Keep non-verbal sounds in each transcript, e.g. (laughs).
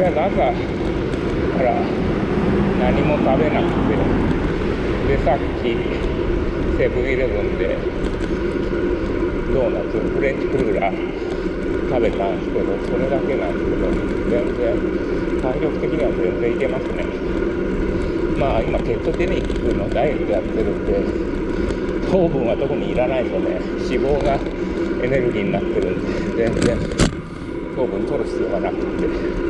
りあえず朝から何も食べなくてでさっきセブンイレブンでドーナツフレンチクルーラー食べたんですけどそれだけなんですけど全然体力的には全然いけますね。まあ今ケトジェニックのダイエットやってるんで糖分は特にいらないでね脂肪がエネルギーになってるんで全然糖分取る必要がなくて。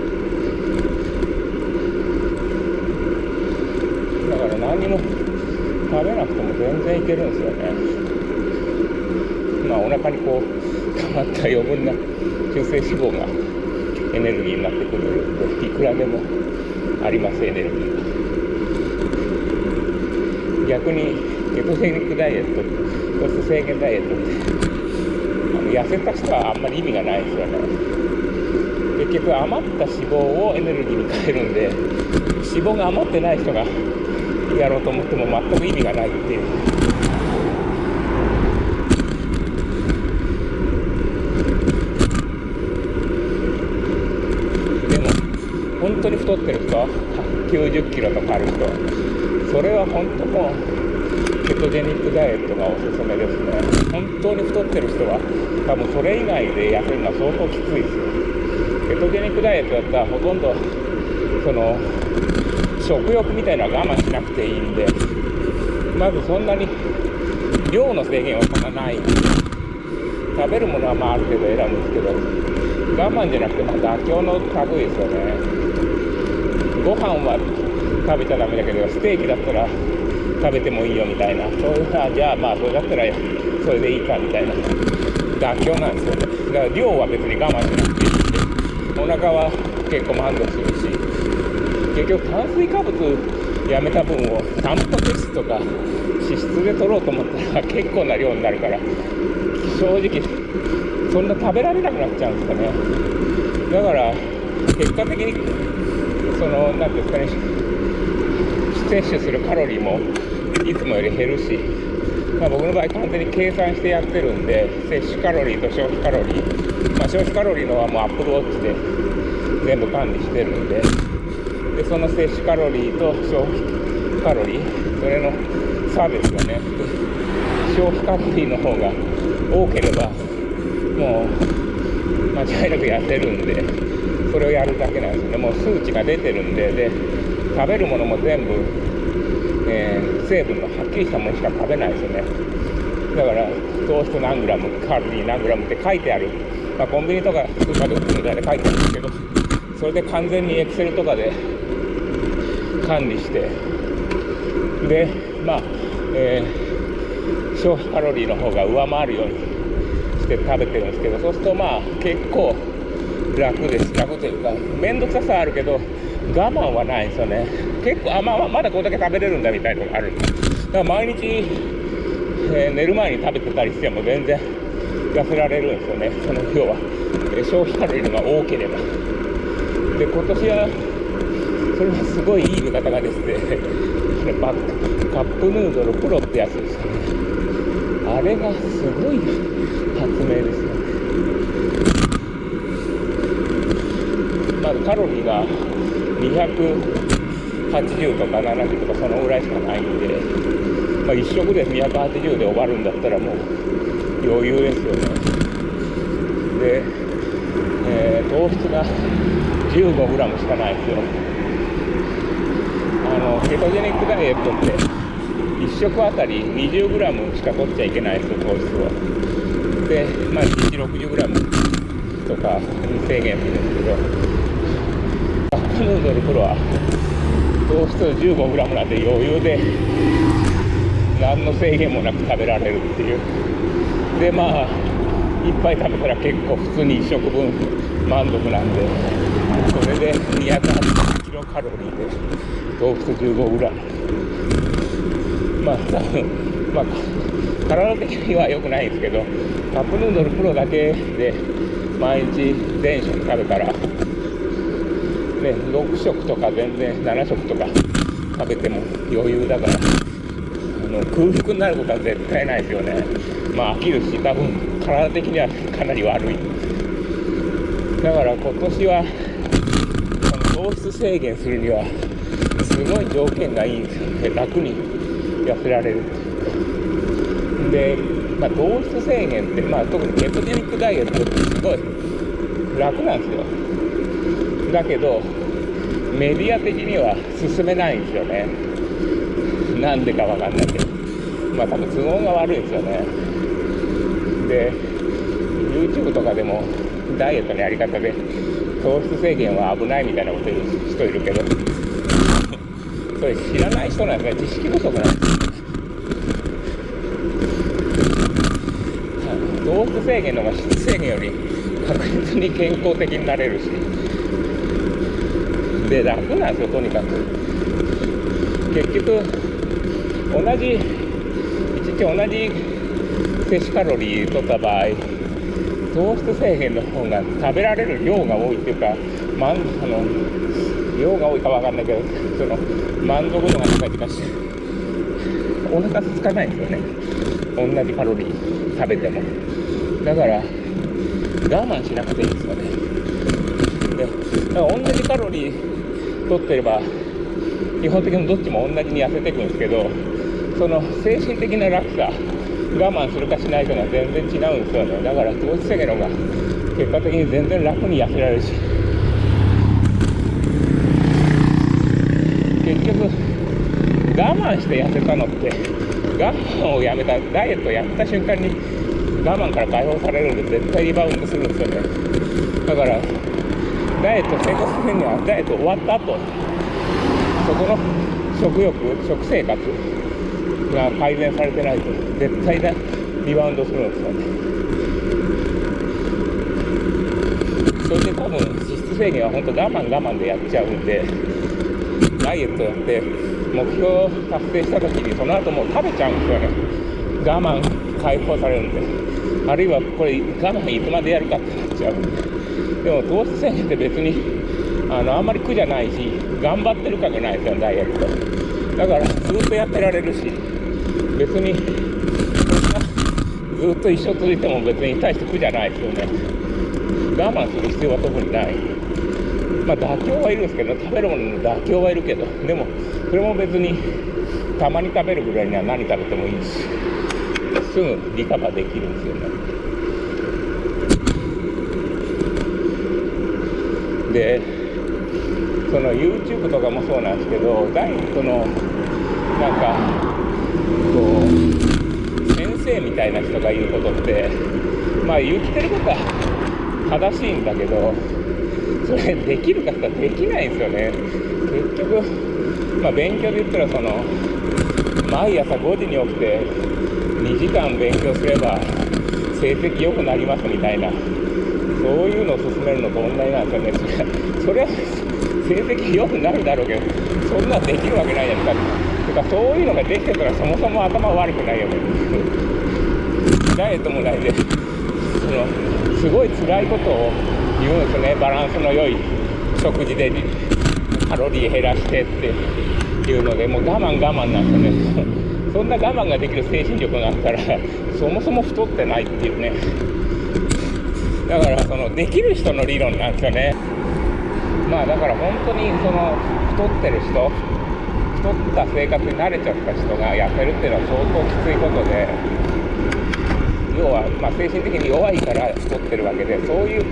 何も食べなくても全然いけるんですよねまあお腹にこう溜まった余分な中性脂肪がエネルギーになってくるんでいくらでもありますエネルギーが逆にケトジェニックダイエット糖質制限ダイエットってあの痩せた人はあんまり意味がないですよね。結局余った脂肪をエネルギーに変えるんで脂肪が余ってない人がやろうと思っても全く意味がないっていう。でも本当に太ってる人90キロとかある人それは本当もうケトジェニックダイエットがおすすめですね。本当に太ってる人は多分それ以外で痩せるのは相当きついですよ。ケトジェニックダイエットだったらほとんどその食欲みたいなのは我慢しなくていいんでまずそんなに量の制限はそんなない。食べるものはまあある程度選ぶんですけど我慢じゃなくてまあ妥協の類ですよね。ご飯は食べちゃダメだけどステーキだったら食べてもいいよみたいな。そういうさじゃあまあそれだったらそれでいいかみたいな。妥協なんですよね。だから量は別に我慢しなくていいんでお腹は結構満足するし。結局炭水化物やめた分をタンパク質とか脂質で取ろうと思ったら結構な量になるから正直そんな食べられなくなっちゃうんですかね。だから結果的にその何ていうんですかね摂取するカロリーもいつもより減るし、まあ、僕の場合完全に計算してやってるんで摂取カロリーと消費カロリー、まあ、消費カロリーのはもうアップルウォッチで全部管理してるんででその摂取カロリーと消費カロリーそれの差ですよね。消費カロリーの方が多ければもう間違いなく痩せるんでそれをやるだけなんですよね。もう数値が出てるんでで食べるものも全部、えー、成分のはっきりしたものしか食べないですよね。だから糖質何グラムカロリー何グラムって書いてある、まあ、コンビニとかスーパーで売ってるみたいで書いてあるんですけどそれで完全にエクセルとかで管理して。でまあ、えー、消費カロリーの方が上回るようにして食べてるんですけどそうするとまあ結構楽です。楽というか面倒くささあるけど我慢はないんですよね。結構あまあまだこれだけ食べれるんだみたいなのがある。だから毎日、えー、寝る前に食べてたりしても全然痩せられるんですよね。その要は、えー、消費カロリーのが多ければ。で今年はそれはすごいいい見方がですね (laughs) バッカップヌードルプロってやつですよね。あれがすごい発明ですよね。まずカロリーが280とか70とかそのぐらいしかないんで、まあ、1食で280で終わるんだったらもう余裕ですよね。で、えー、糖質が 15g しかないですよ。のケトジェニックダイエットって1食あたり 20g しか取っちゃいけないですよ糖質をでまあ1日 60g とかに制限するんですけどカップヌードルプロは糖質 15g なんで余裕で何の制限もなく食べられるっていう。でまあいっぱい食べたら結構普通に1食分満足なんで。それで280カロリーで糖質 15g まあ多分まあ体的には良くないですけどカップヌードルプロだけで毎日全食食べたらね6食とか全然7食とか食べても余裕だからあの空腹になることは絶対ないですよね。まあ飽きるし多分体的にはかなり悪い。だから今年は糖質制限するにはすごい条件がいいんですよね楽に痩せられる。で、まあ、糖質制限って、まあ、特にケトジェニックダイエットってすごい楽なんですよ。だけどメディア的には進めないんですよね。なんでかわかんないけど。まあ多分都合が悪いですよね。で YouTube とかでもダイエットのやり方で糖質制限は危ないみたいなこと言う人いるけど。それ知らない人なんですね知識不足なんです。よ糖質制限の方が質制限より確実に健康的になれるし。で楽なんですよとにかく。結局同じ1日同じ摂取カロリー取った場合糖質制限の方が食べられる量が多いっていうか、まん、あの量が多いか分かんないけどその満足度が高いというかお腹空かないんですよね。同じカロリー食べても。だから我慢しなくていいんですよね。でだから同じカロリー取ってれば基本的にどっちも同じに痩せていくんですけどその精神的な楽さ我慢するかしないかが全然違うんですよね。だから糖質制限の方が結果的に全然楽に痩せられるし。結局我慢して痩せたのって我慢をやめたダイエットをやめた瞬間に我慢から解放されるんで絶対リバウンドするんですよね。だからダイエット成功するにはダイエット終わった後そこの食欲食生活が改善されてないと絶対だリバウンドするんですよね。それで多分脂質制限は本当我慢我慢でやっちゃうんでダイエットやって目標を達成した時にその後もう食べちゃうんですよね。我慢解放されるんで。あるいはこれ我慢いつまでやるかってなっちゃうんで。でも糖質制限って別にあのあんまり苦じゃないし頑張ってる感がないですよダイエット。だからずっとやってられるし。別にずっと一生続いても別に大して苦じゃないですよね。我慢する必要は特にない。まあ妥協はいるんですけど食べるものの妥協はいるけどでもそれも別にたまに食べるぐらいには何食べてもいいしすぐリカバーできるんですよね。でその YouTube とかもそうなんですけどダイエットのなんかこう先生みたいな人が言うことってまあ言ってることは正しいんだけどそれできるかってできないんですよね。結局まあ勉強で言ったらその毎朝5時に起きて2時間勉強すれば成績良くなりますみたいなそういうのを進めるのと同じなんですよね。それは成績良くなるだろうけどそんなできるわけないじゃないですか。てかそういうのができてたらそもそも頭悪くないよねダイエットもないですそのすごい辛いことを言うんですねバランスの良い食事でカロリー減らしてっていうのでもう我慢我慢なんですよね。そんな我慢ができる精神力があったらそもそも太ってないっていうね。だからそのできる人の理論なんですよねまあだから本当にその太ってる人太った生活に慣れちゃった人が痩せるっていうのは相当きついことで要は、ま、精神的に弱いから太ってるわけでそういう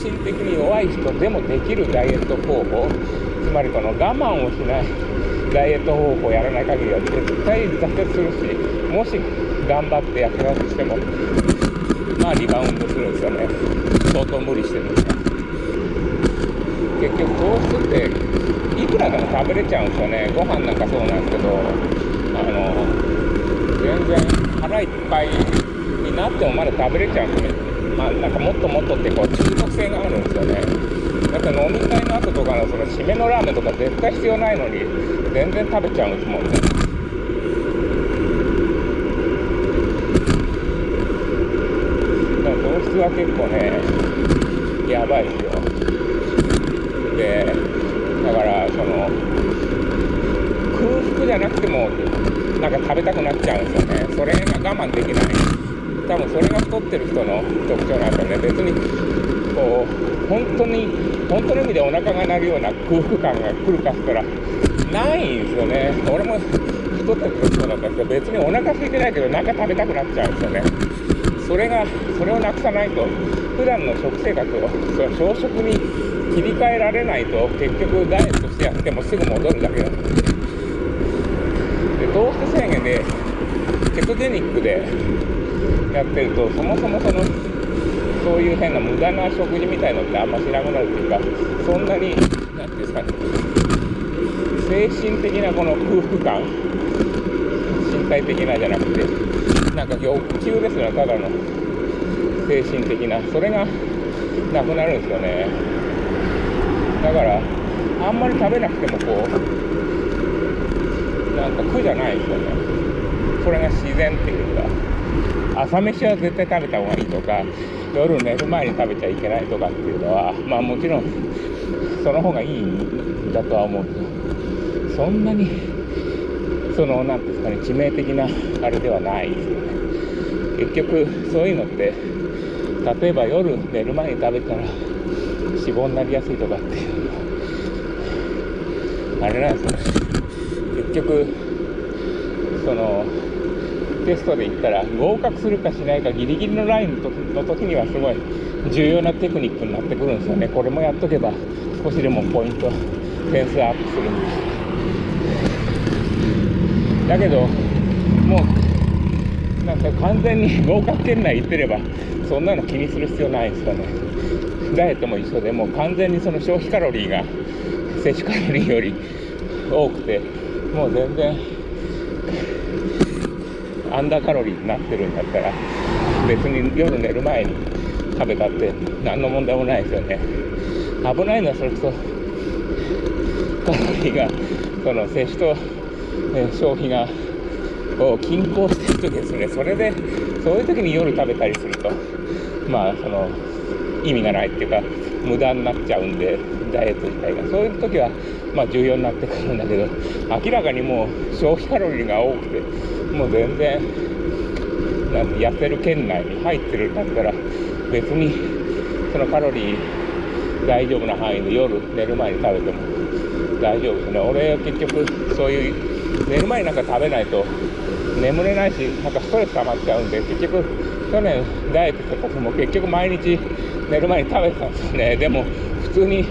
精神的に弱い人でもできるダイエット方法つまりこの我慢をしないダイエット方法をやらない限りは絶対挫折するしもし頑張って痩せようとしてもまあリバウンドするんですよね。相当無理してるんです結局糖質っていくらでも食べれちゃうんですよね。ご飯なんかそうなんですけどあの全然腹いっぱいになってもまだ食べれちゃうんですね。まあなんかもっともっとってこう中毒性があるんですよね。だって飲み会の後とかのその締めのラーメンとか絶対必要ないのに全然食べちゃうんですもんね。糖質は結構ねやばいですよ。でだからその空腹じゃなくてもなんか食べたくなっちゃうんですよね。それが我慢できない。多分それが太ってる人の特徴なんですよね。別にこう本当に本当の意味でお腹が鳴るような空腹感が来るかしたらないんですよね。俺も太ってる時そうだったんですけど別にお腹空いてないけどなんか食べたくなっちゃうんですよね。それがそれをなくさないと普段の食生活をその朝食に切り替えられないと結局ダイエットしてやってもすぐ戻るだけなんでで糖質制限でケトジェニックでやってるとそもそもそのそういう変な無駄な食事みたいのってあんましなくなるっていうかそんなに何ていうんですかね。精神的なこの空腹感身体的なじゃなくてなんか欲求ですよねただの。精神的な。それがなくなるんですよね。だからあんまり食べなくてもこうなんか苦じゃないですよね。それが自然っていうか。朝飯は絶対食べた方がいいとか夜寝る前に食べちゃいけないとかっていうのはまあもちろんその方がいいんだとは思う。けどそんなにその何ていうんですかね致命的なあれではないですよね。結局そういうのって例えば夜寝る前に食べたら脂肪になりやすいとかっていうあれなんですよね。結局そのテストで言ったら合格するかしないかギリギリのラインの時にはすごい重要なテクニックになってくるんですよね。これもやっとけば少しでもポイント点数アップするんで。だけどもうなんか完全に合格圏内行ってればそんなの気にする必要ないんですよね。ダイエットも一緒でもう完全にその消費カロリーが摂取カロリーより多くてもう全然アンダーカロリーになってるんだったら別に夜寝る前に食べたって何の問題もないですよね。危ないのはそれこそカロリーがその摂取と、ね、消費がこう均衡してる時ですね。それでそういう時に夜食べたりするとまあその意味がないっていうか無駄になっちゃうんでダイエット自体が。そういう時はまあ重要になってくるんだけど明らかにもう消費カロリーが多くてもう全然なんて痩せる圏内に入ってるんだったら別にそのカロリー大丈夫な範囲で夜寝る前に食べても大丈夫ですね。俺は結局そういう寝る前になんか食べないと眠れないしなんかストレス溜まっちゃうんで結局去年ダイエットした時も結局毎日寝る前に食べてたんですね。でも普通に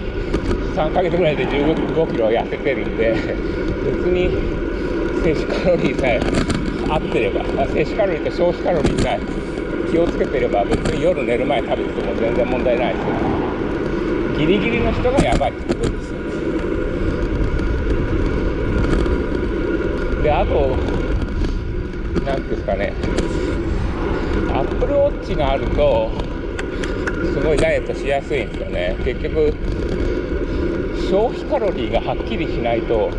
3ヶ月ぐらいで1 5キロ痩せてるんで別に摂取カロリーさえ合ってれば摂取カロリーと消費カロリーさえ気をつけてれば別に夜寝る前食べてても全然問題ないですよ。ギリギリの人がやばい。ってことですであと何ていうんですかね。アップルウォッチがあるとすごいダイエットしやすいんですよね。結局消費カロリーがはっきりしないと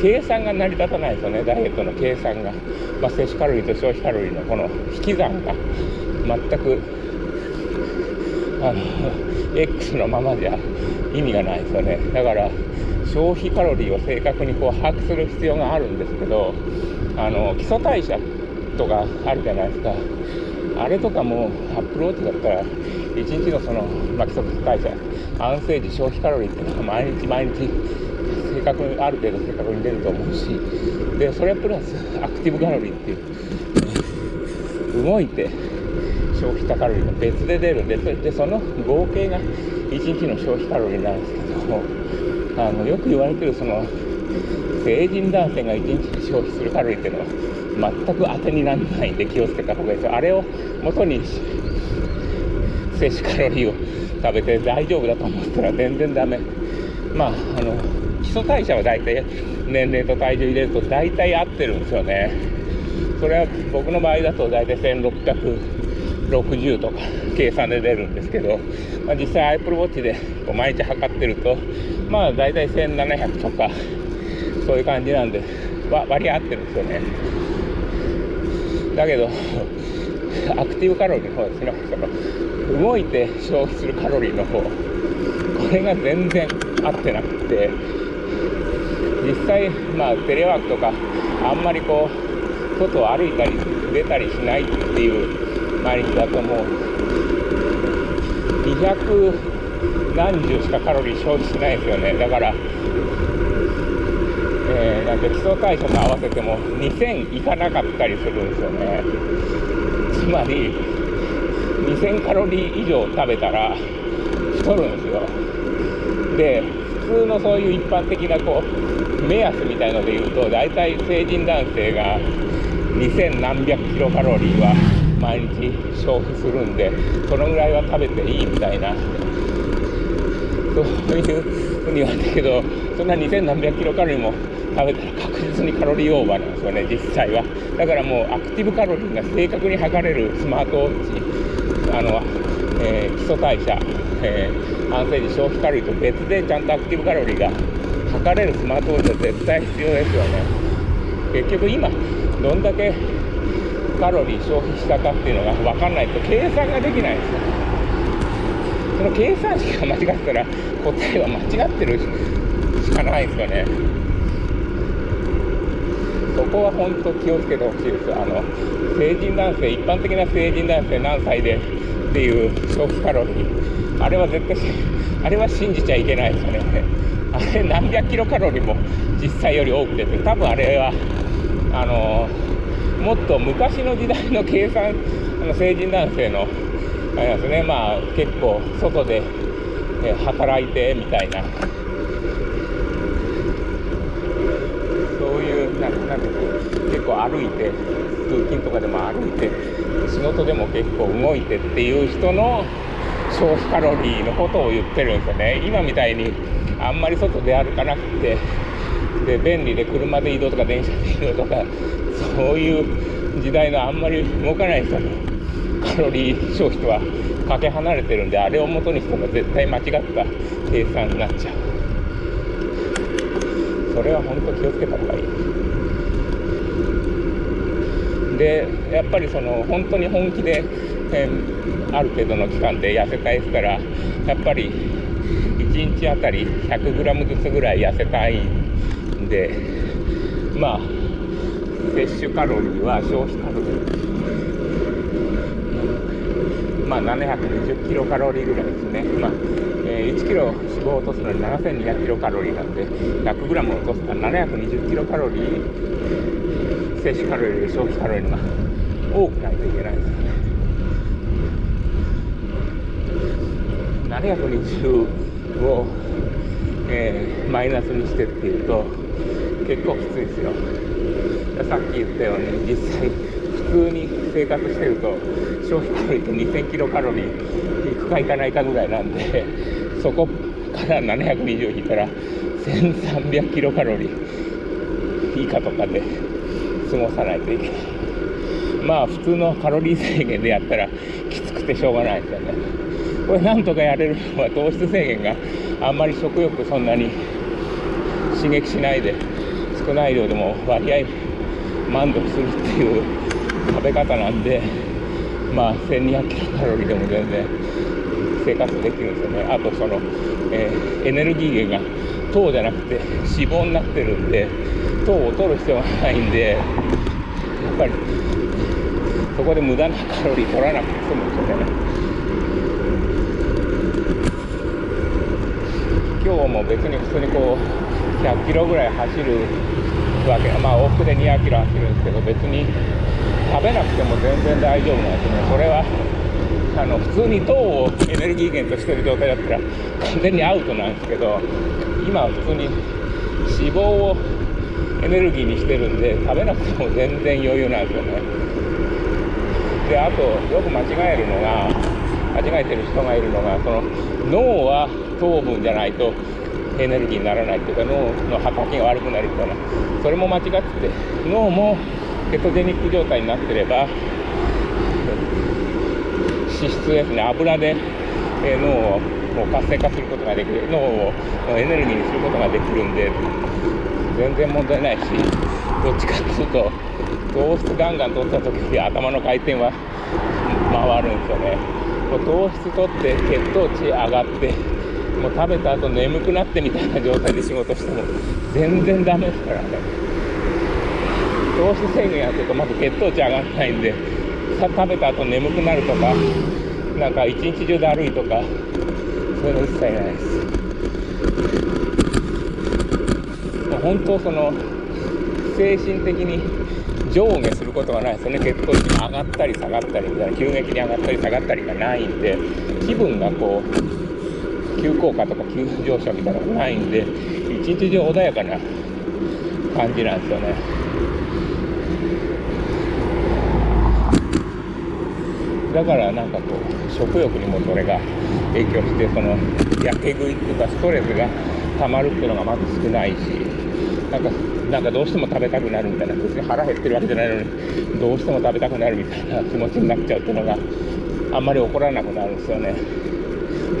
計算が成り立たないですよね。ダイエットの計算が、まあ、摂取カロリーと消費カロリーのこの引き算が全くあの X のままじゃ意味がないですよね。だから消費カロリーを正確にこう把握する必要があるんですけどあの基礎代謝とかあるじゃないですか。あれとかもアップローチだったら1日のその、まあ、基礎代謝安静時消費カロリーっていうのは毎日毎日正確にある程度正確に出ると思うしでそれプラスアクティブカロリーっていう動いて消費したカロリーが別で出るんででその合計が1日の消費カロリーなんですけどもあのよく言われてるその成人男性が1日に消費するカロリーっていうのは全く当てにならないんで気をつけた方がいいですよ。あれを元に摂取カロリーを食べて大丈夫だと思ったら全然ダメ。まああの基礎代謝は大体年齢と体重入れると大体合ってるんですよね。それは僕の場合だと大体1660とか計算で出るんですけど、まあ、実際 Apple Watch でこう毎日測ってるとまあ大体1700とかそういう感じなんで割り合ってるんですよね。だけどアクティブカロリーの方ですね。その動いて消費するカロリーの方。これが全然合ってなくて。実際まあテレワークとかあんまりこう外を歩いたり出たりしないっていう毎日だともう。200何十しかカロリー消費しないですよね。だからえー、なんで基礎代謝と合わせても2000いかなかったりするんですよね。つまり2000カロリー以上食べたら太るんですよ。で普通のそういう一般的なこう目安みたいので言うと大体成人男性が2000何百キロカロリーは毎日消費するんでそのぐらいは食べていいみたいなそういうふうに言われたけどそんな2000何百キロカロリーも食べたら確実にカロリーオーバーなんですよね実際は。だからもうアクティブカロリーが正確に測れるスマートウォッチあの、えー、基礎代謝、えー、安静時消費カロリーと別でちゃんとアクティブカロリーが測れるスマートウォッチは絶対必要ですよね。結局今どんだけカロリー消費したかっていうのが分かんないと計算ができないんですよ。その計算式が間違ったら答えは間違ってるしかないですよねそこは本当気をつけてほしいです。あの成人男性、一般的な成人男性何歳でっていう消費カロリー、あれは絶対、あれは信じちゃいけないですよね。あれ何百キロカロリーも実際より多くて、多分あれは、あのもっと昔の時代の計算、あの成人男性の、あれですね、まあ結構外で働いてみたいな。そういう。なんか結構歩いて通勤とかでも歩いて仕事でも結構動いてっていう人の消費カロリーのことを言ってるんですよね。今みたいにあんまり外で歩かなくてで便利で車で移動とか電車で移動とかそういう時代のあんまり動かない人。のカロリー消費とはかけ離れてるんであれを元にしても絶対間違った計算になっちゃうそれは本当気をつけた方がいいでやっぱりその本当に本気で、えー、ある程度の期間で痩せたいしたらやっぱり1日あたり 100g ずつぐらい痩せたいんでまあ摂取カロリーは消費カロリーまあ720キロカロリーぐらいですね、まあえー、1キロ脂肪を落とすのに7200キロカロリーなんで 100g 落とすから720キロカロリー摂取カロリー消費カロリーが多くないといけないですよね。720を、えー、マイナスにしてっていうと結構きついですよ。さっき言ったように実際普通に生活してると消費カロリーって2000キロカロリーいくかいかないかぐらいなんで (laughs) そこから720引いたら1300キロカロリー以下とかで過ごさないといけない。まあ普通のカロリー制限でやったらきつくてしょうがないですよね。これなんとかやれるのは糖質制限があんまり食欲そんなに刺激しないで少ない量でも割合満足するっていう食べ方なんでまあ1200キロカロリーでも全然生活できるんですよね。あとその、えー、エネルギー源が糖じゃなくて脂肪になってるんで糖を取る必要がないんでやっぱりそこで無駄なカロリー取らなくて済むんですよね。今日も別に普通にこう100キロぐらい走るわけまあ往復で200キロ走るんですけど別に食べなくても全然大丈夫なんですね。それはあの普通に糖をエネルギー源としてる状態だったら完全にアウトなんですけど今は普通に脂肪をエネルギーにしてるんで食べなくても全然余裕なんですよね。であとよく間違えるのが間違えてる人がいるのがその脳は糖分じゃないとエネルギーにならないっていうか脳の働きが悪くなるみたいなそれも間違ってて脳もケトジェニック状態になってれば脂質ですね油で、脳を活性化することができる脳をエネルギーにすることができるんで全然問題ないしどっちかっていうと糖質ガンガン取った時に頭の回転は回るんですよね。糖質取って血糖値上がってもう食べた後眠くなってみたいな状態で仕事しても全然ダメですからね。糖質制限やってるとまず血糖値上がらないんでさ食べた後眠くなるとかなんか一日中だるいとかそういうの一切ないです。もう本当その精神的に上下することがないですよね。血糖値が上がったり下がったりみたいな急激に上がったり下がったりがないんで気分がこう急降下とか急上昇みたいなのがないんで一日中穏やかな感じなんですよね。だからなんかこう食欲にもそれが影響してそのやけ食いっていうかストレスが溜まるっていうのがまず少ないしなんかなんかどうしても食べたくなるみたいな別に腹減ってるわけじゃないのにどうしても食べたくなるみたいな気持ちになっちゃうっていうのがあんまり起こらなくなるんですよね。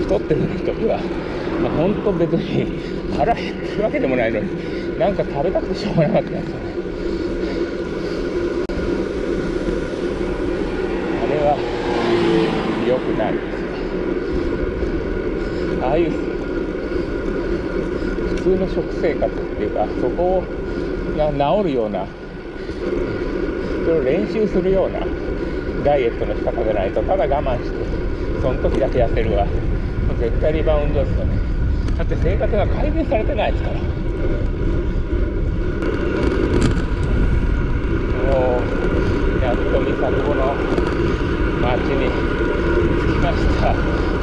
太ってる時は、まあ、本当別に腹減ってるわけでもないのになんか食べたくてしょうがなかったんですよねあれは良くないああいう普通の食生活っていうかそこが治るようなそれを練習するようなダイエットの仕方でないとただ我慢してその時だけ痩せるはもう絶対リバウンドですよね。だって生活が改善されてないですから。もうやっと三作後の町にました。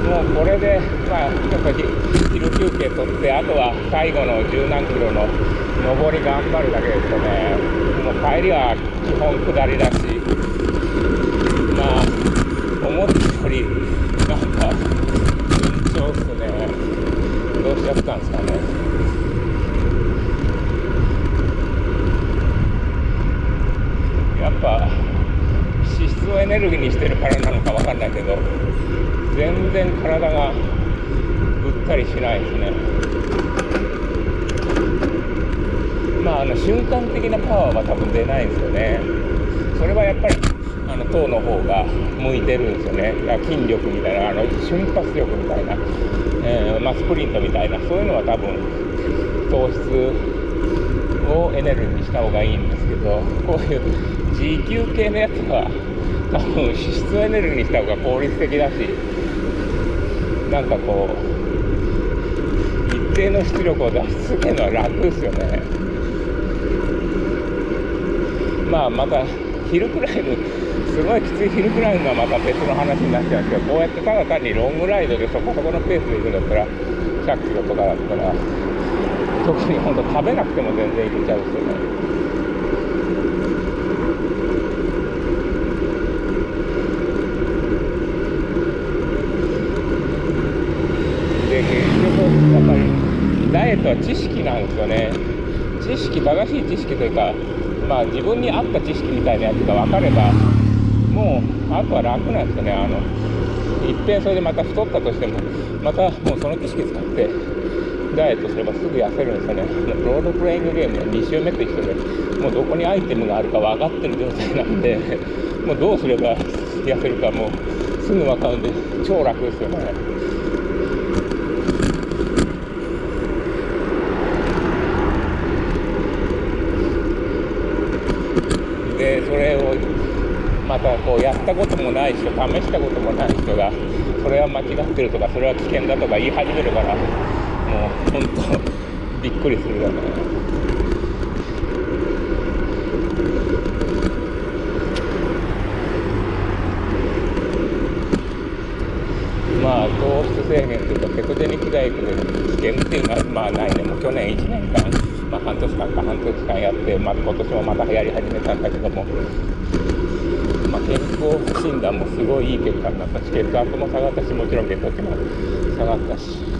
もうこれでまあちょっと昼休憩取ってあとは最後の十何キロの上り頑張るだけですよね。もう帰りは基本下りだしまあ思ったよりなんか緊張っすね。どうしちゃったんですかね。やっぱ脂質をエネルギーにしてるからなのかわかんないけど。全然体がぐったりしないですね。まあ、あの瞬間的なパワーは多分出ないんですよね。それはやっぱりあの糖の方が向いてるんですよね。筋力みたいなあの瞬発力みたいな、えー、まあ、スプリントみたいな。そういうのは多分糖質をエネルギーにした方がいいんですけどこういう持久系のやつは多分脂質エネルギーにした方が効率的だしなんかこう一定の出力を出し続けるのは楽ですよね。まあまたヒルクライムすごいきついヒルクライムはまた別の話になっちゃうんですけどこうやってただ単にロングライドでそこそこのペースで行くんだったら100キロとかだったら特に本当食べなくても全然いけちゃうんですよねで結局やっぱりダイエットは知識なんですよね。知識正しい知識というかまあ、自分に合った知識みたいなやつが分かればもうあとは楽なんですよね。あのいっぺんそれでまた太ったとしてもまたもうその知識使ってダイエットすればすぐ痩せるんですよね。ロードプレイングゲームの2周目と一緒でもうどこにアイテムがあるか分かってる状態なんでもうどうすれば痩せるかもうすぐ分かるんで超楽ですよねでそれをまたこうやったこともない人試したこともない人がそれは間違ってるとかそれは危険だとか言い始めるからもう本当びっくりするよね。まあ糖質制限というかケトジェニックダイエットで危険っていうのはまあないねもう去年1年間まあ、半年間か半年間やって、まあ、今年もまた流行り始めたんだけども、健康診断もすごいいい結果になったし血圧も下がったしもちろん血糖値も下がったし。